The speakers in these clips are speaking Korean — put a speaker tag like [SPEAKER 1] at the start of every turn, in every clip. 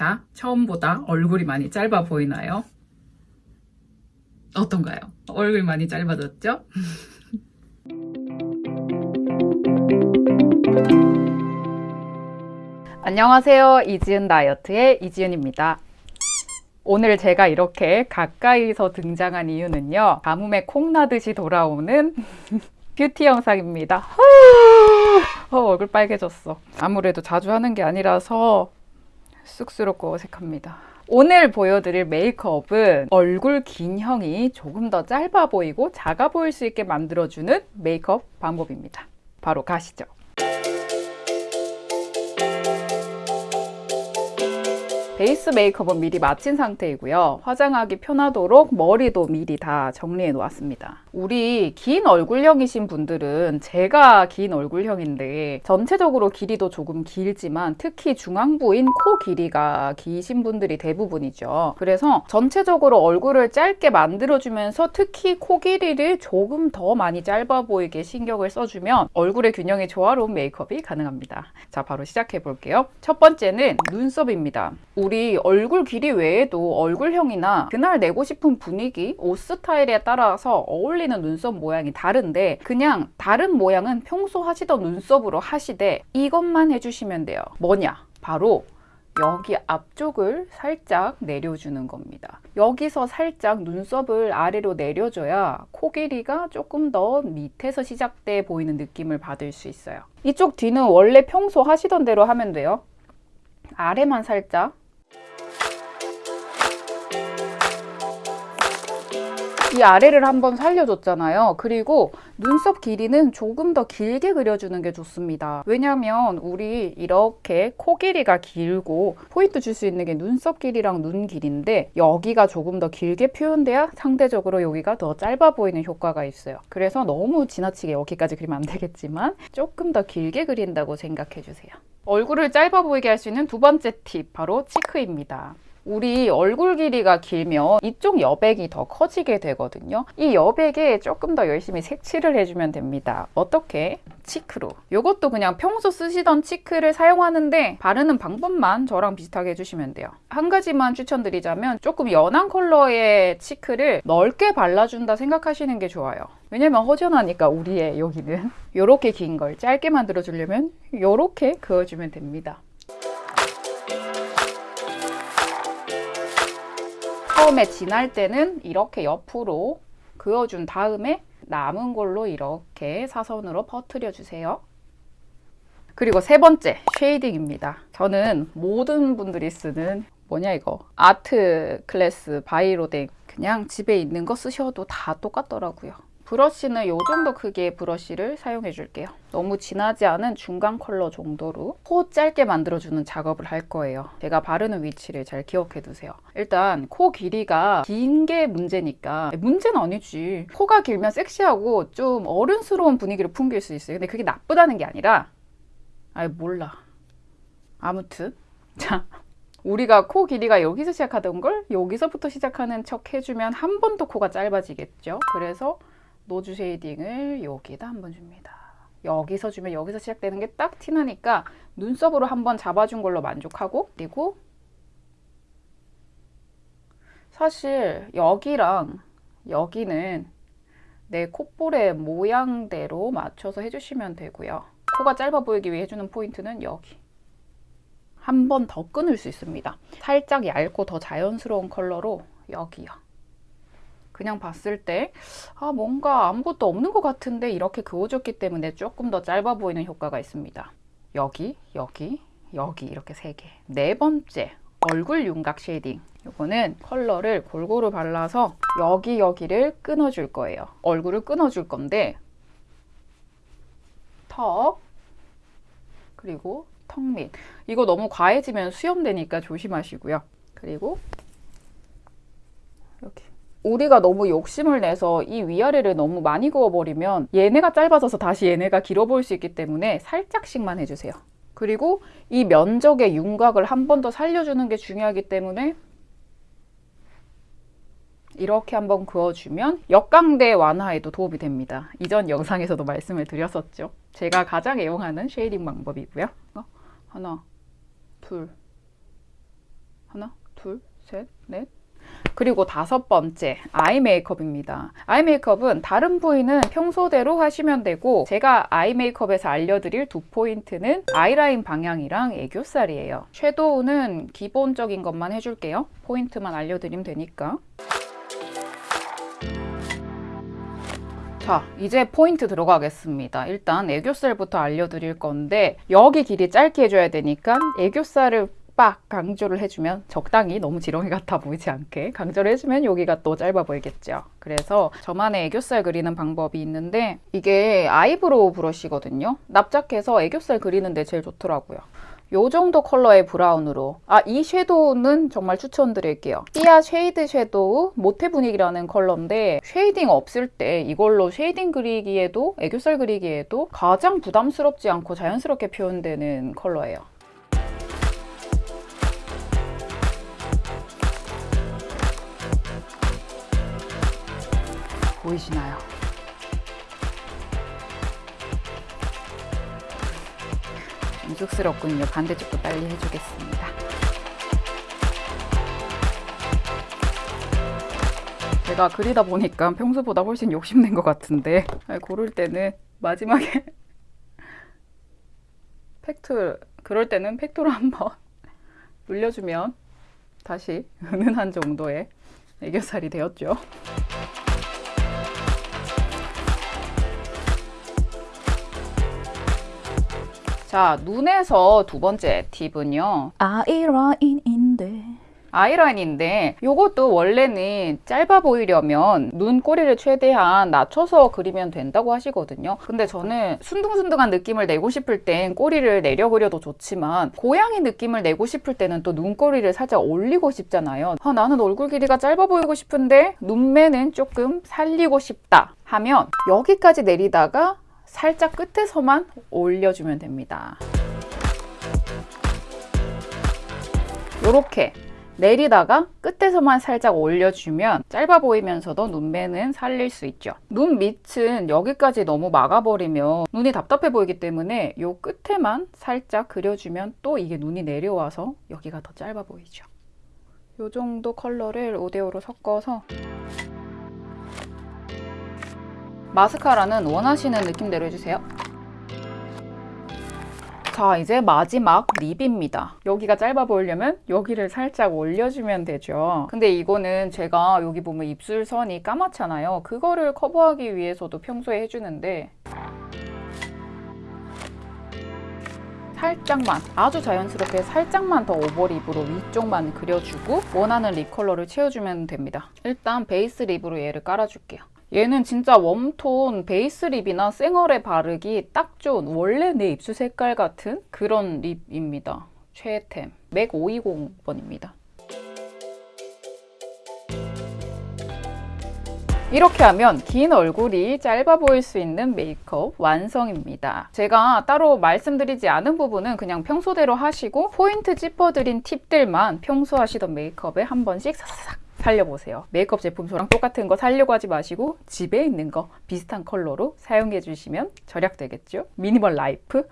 [SPEAKER 1] 자, 처음보다 얼굴이 많이 짧아 보이나요? 어떤가요? 얼굴 많이 짧아졌죠? 안녕하세요. 이지은 다이어트의 이지은입니다. 오늘 제가 이렇게 가까이서 등장한 이유는요. 가뭄에 콩나듯이 돌아오는 뷰티 영상입니다. 어, 얼굴 빨개졌어. 아무래도 자주 하는 게 아니라서 쑥스럽고 어색합니다. 오늘 보여드릴 메이크업은 얼굴 긴 형이 조금 더 짧아 보이고 작아 보일 수 있게 만들어주는 메이크업 방법입니다. 바로 가시죠. 베이스 메이크업은 미리 마친 상태이고요. 화장하기 편하도록 머리도 미리 다 정리해 놓았습니다. 우리 긴 얼굴형이신 분들은 제가 긴 얼굴형인데 전체적으로 길이도 조금 길지만 특히 중앙부인 코 길이가 기신 분들이 대부분이죠. 그래서 전체적으로 얼굴을 짧게 만들어주면서 특히 코 길이를 조금 더 많이 짧아 보이게 신경을 써주면 얼굴의 균형이 조화로운 메이크업이 가능합니다. 자, 바로 시작해 볼게요. 첫 번째는 눈썹입니다. 우리 얼굴 길이 외에도 얼굴형이나 그날 내고 싶은 분위기, 옷 스타일에 따라서 어울리 는 눈썹 모양이 다른데 그냥 다른 모양은 평소 하시던 눈썹으로 하시되 이것만 해주시면 돼요. 뭐냐? 바로 여기 앞쪽을 살짝 내려주는 겁니다. 여기서 살짝 눈썹을 아래로 내려줘야 코 길이가 조금 더 밑에서 시작돼 보이는 느낌을 받을 수 있어요. 이쪽 뒤는 원래 평소 하시던 대로 하면 돼요. 아래만 살짝 이 아래를 한번 살려줬잖아요. 그리고 눈썹 길이는 조금 더 길게 그려주는 게 좋습니다. 왜냐면 우리 이렇게 코 길이가 길고 포인트 줄 수 있는 게 눈썹 길이랑 눈 길인데 여기가 조금 더 길게 표현돼야 상대적으로 여기가 더 짧아 보이는 효과가 있어요. 그래서 너무 지나치게 여기까지 그리면 안 되겠지만 조금 더 길게 그린다고 생각해 주세요. 얼굴을 짧아 보이게 할 수 있는 두 번째 팁 바로 치크입니다. 우리 얼굴 길이가 길면 이쪽 여백이 더 커지게 되거든요. 이 여백에 조금 더 열심히 색칠을 해주면 됩니다. 어떻게? 치크로. 이것도 그냥 평소 쓰시던 치크를 사용하는데 바르는 방법만 저랑 비슷하게 해주시면 돼요. 한 가지만 추천드리자면 조금 연한 컬러의 치크를 넓게 발라준다 생각하시는 게 좋아요. 왜냐면 허전하니까 우리의 여기는 이렇게 긴 걸 짧게 만들어 주려면 이렇게 그어주면 됩니다. 처음에 진할 때는 이렇게 옆으로 그어준 다음에 남은 걸로 이렇게 사선으로 퍼트려 주세요. 그리고 세 번째 shading입니다. 저는 모든 분들이 쓰는 뭐냐 이거 아트 클래스 바이로댕 그냥 집에 있는 거 쓰셔도 다 똑같더라고요. 브러쉬는 이 정도 크기의 브러쉬를 사용해 줄게요. 너무 진하지 않은 중간 컬러 정도로 코 짧게 만들어주는 작업을 할 거예요. 제가 바르는 위치를 잘 기억해 두세요. 일단 코 길이가 긴 게 문제니까 문제는 아니지. 코가 길면 섹시하고 좀 어른스러운 분위기를 풍길 수 있어요. 근데 그게 나쁘다는 게 아니라 아이 몰라. 아무튼 자 우리가 코 길이가 여기서 시작하던 걸 여기서부터 시작하는 척 해주면 한 번 더 코가 짧아지겠죠. 그래서 nose shading을 여기다 한번 줍니다. 여기서 주면 여기서 시작되는 게 딱 티나니까 눈썹으로 한번 잡아준 걸로 만족하고 그리고 사실 여기랑 여기는 내 콧볼의 모양대로 맞춰서 해주시면 되고요. 코가 짧아 보이기 위해 해주는 포인트는 여기. 한 번 더 끊을 수 있습니다. 살짝 얇고 더 자연스러운 컬러로 여기요. 그냥 봤을 때 아, 뭔가 아무것도 없는 것 같은데 이렇게 그어줬기 때문에 조금 더 짧아 보이는 효과가 있습니다. 여기, 여기, 여기 이렇게 세 개. 네 번째, 얼굴 윤곽 shading. 이거는 컬러를 골고루 발라서 여기 여기를 끊어줄 거예요. 얼굴을 끊어줄 건데 턱 그리고 턱 밑. 이거 너무 과해지면 수염되니까 조심하시고요. 그리고 여기 우리가 너무 욕심을 내서 이 위아래를 너무 많이 그어버리면 얘네가 짧아져서 다시 얘네가 길어 보일 수 있기 때문에 살짝씩만 해주세요. 그리고 이 면적의 윤곽을 한 번 더 살려주는 게 중요하기 때문에 이렇게 한번 그어주면 역광대 완화에도 도움이 됩니다. 이전 영상에서도 말씀을 드렸었죠. 제가 가장 애용하는 shading 방법이고요. 어? 하나, 둘, 하나, 둘, 셋, 넷. 그리고 다섯 번째 아이 메이크업입니다. 아이 메이크업은 다른 부위는 평소대로 하시면 되고 제가 아이 메이크업에서 알려드릴 두 포인트는 아이라인 방향이랑 애교살이에요. 섀도우는 기본적인 것만 해줄게요. 포인트만 알려드리면 되니까. 자, 이제 포인트 들어가겠습니다. 일단 애교살부터 알려드릴 건데 여기 길이 짧게 해줘야 되니까 애교살을 빡 강조를 해주면 적당히 너무 지렁이 같아 보이지 않게 강조를 해주면 여기가 또 짧아 보이겠죠. 그래서 저만의 애교살 그리는 방법이 있는데 이게 eyebrow brush거든요. 납작해서 애교살 그리는데 제일 좋더라고요. 요 정도 컬러의 브라운으로 아 이 shadow는 정말 추천드릴게요 삐아 쉐이드 섀도우 모태 분위기라는 컬러인데 shading 없을 때 이걸로 shading 그리기에도 애교살 그리기에도 가장 부담스럽지 않고 자연스럽게 표현되는 컬러예요 보이시나요? 좀 쑥스럽군요. 반대쪽도 빨리 해주겠습니다. 제가 그리다 보니까 평소보다 훨씬 욕심낸 것 같은데 고를 때는 마지막에 팩트 그럴 때는 팩토를 한번 눌려주면 다시 은은한 정도의 애교살이 되었죠. 자, 눈에서 두 번째 팁은요.
[SPEAKER 2] 아이라인인데
[SPEAKER 1] 아이라인인데 이것도 원래는 짧아 보이려면 눈꼬리를 최대한 낮춰서 그리면 된다고 하시거든요. 근데 저는 순둥순둥한 느낌을 내고 싶을 땐 꼬리를 내려 그려도 좋지만 고양이 느낌을 내고 싶을 때는 또 눈꼬리를 살짝 올리고 싶잖아요. 아, 나는 얼굴 길이가 짧아 보이고 싶은데 눈매는 조금 살리고 싶다 하면 여기까지 내리다가 살짝 끝에서만 올려주면 됩니다. 이렇게 내리다가 끝에서만 살짝 올려주면 짧아 보이면서도 눈매는 살릴 수 있죠. 눈 밑은 여기까지 너무 막아버리면 눈이 답답해 보이기 때문에 이 끝에만 살짝 그려주면 또 이게 눈이 내려와서 여기가 더 짧아 보이죠. 이 정도 컬러를 5대5로 섞어서 마스카라는 원하시는 느낌대로 해주세요. 자 이제 마지막 lip입니다. 여기가 짧아 보이려면 여기를 살짝 올려주면 되죠. 근데 이거는 제가 여기 보면 입술선이 까맣잖아요. 그거를 커버하기 위해서도 평소에 해주는데 살짝만 아주 자연스럽게 살짝만 더 overlip으로 위쪽만 그려주고 원하는 lip 컬러를 채워주면 됩니다. 일단 base lip으로 얘를 깔아줄게요 얘는 진짜 warm tone base lip이나 쌩얼에 바르기 딱 좋은 원래 내 입술 색깔 같은 그런 lip입니다. 최애템 맥 520번입니다. 이렇게 하면 긴 얼굴이 짧아 보일 수 있는 메이크업 완성입니다. 제가 따로 말씀드리지 않은 부분은 그냥 평소대로 하시고 포인트 짚어드린 팁들만 평소 하시던 메이크업에 한 번씩 사사삭 살려보세요. 메이크업 제품 저랑 똑같은 거 살려고 하지 마시고 집에 있는 거 비슷한 컬러로 사용해 주시면 절약되겠죠? minimal life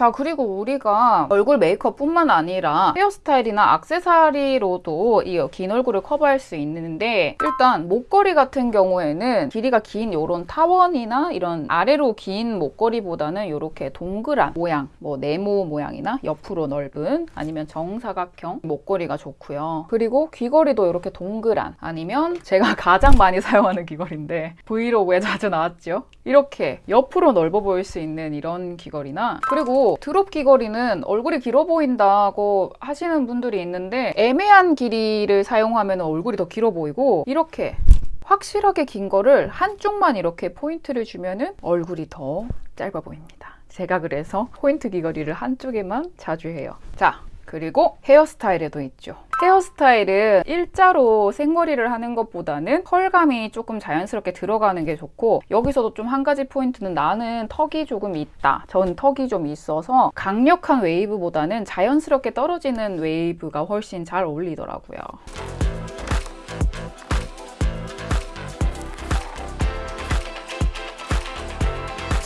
[SPEAKER 1] 자 그리고 우리가 얼굴 메이크업 뿐만 아니라 헤어스타일이나 악세사리로도 이 긴 얼굴을 커버할 수 있는데 일단 목걸이 같은 경우에는 길이가 긴 이런 타원이나 이런 아래로 긴 목걸이보다는 이렇게 동그란 모양 뭐 네모 모양이나 옆으로 넓은 아니면 정사각형 목걸이가 좋고요. 그리고 귀걸이도 이렇게 동그란 아니면 제가 가장 많이 사용하는 귀걸이인데 브이로그에 자주 나왔죠? 이렇게 옆으로 넓어 보일 수 있는 이런 귀걸이나 그리고 드롭 귀걸이는 얼굴이 길어 보인다고 하시는 분들이 있는데 애매한 길이를 사용하면 얼굴이 더 길어 보이고 이렇게 확실하게 긴 거를 한쪽만 이렇게 포인트를 주면은 얼굴이 더 짧아 보입니다. 제가 그래서 포인트 귀걸이를 한쪽에만 자주 해요. 자, 그리고 헤어스타일에도 있죠. 헤어스타일은 일자로 생머리를 하는 것보다는 컬감이 조금 자연스럽게 들어가는 게 좋고 여기서도 좀 한 가지 포인트는 나는 턱이 조금 있다. 전 턱이 좀 있어서 강력한 웨이브보다는 자연스럽게 떨어지는 웨이브가 훨씬 잘 어울리더라고요.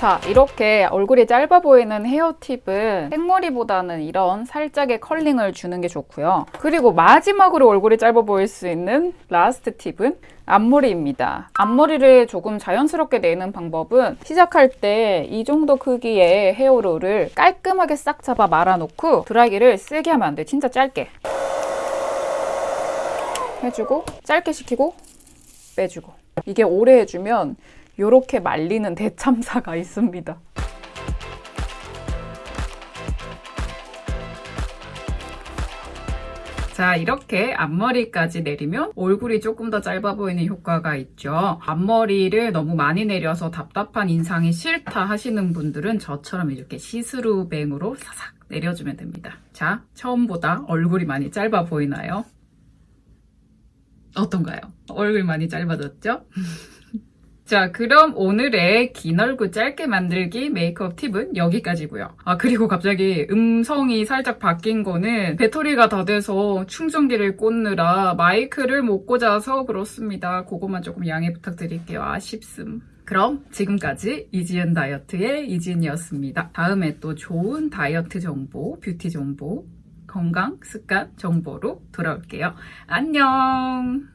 [SPEAKER 1] 자, 이렇게 얼굴이 짧아 보이는 hair tip은 생머리보다는 이런 살짝의 curling을 주는 게 좋고요. 그리고 마지막으로 얼굴이 짧아 보일 수 있는 last tip은 앞머리입니다. 앞머리를 조금 자연스럽게 내는 방법은 시작할 때 이 정도 크기의 hair roll을 깔끔하게 싹 잡아 말아놓고 드라이기를 세게 하면 안 돼. 진짜 짧게. 해주고 짧게 시키고 빼주고 이게 오래 해주면 이렇게 말리는 대참사가 있습니다. 자, 이렇게 앞머리까지 내리면 얼굴이 조금 더 짧아 보이는 효과가 있죠. 앞머리를 너무 많이 내려서 답답한 인상이 싫다 하시는 분들은 저처럼 이렇게 see-through bang으로 사삭 내려주면 됩니다. 자, 처음보다 얼굴이 많이 짧아 보이나요? 어떤가요? 얼굴 많이 짧아졌죠? 자, 그럼 오늘의 긴 얼굴 짧게 만들기 메이크업 팁은 여기까지고요. 아, 그리고 갑자기 음성이 살짝 바뀐 거는 배터리가 다 돼서 충전기를 꽂느라 마이크를 못 꽂아서 그렇습니다. 그것만 조금 양해 부탁드릴게요. 아쉽음. 그럼 지금까지 이지은 다이어트의 이지은이었습니다. 다음에 또 좋은 다이어트 정보, 뷰티 정보, 건강 습관 정보로 돌아올게요. 안녕!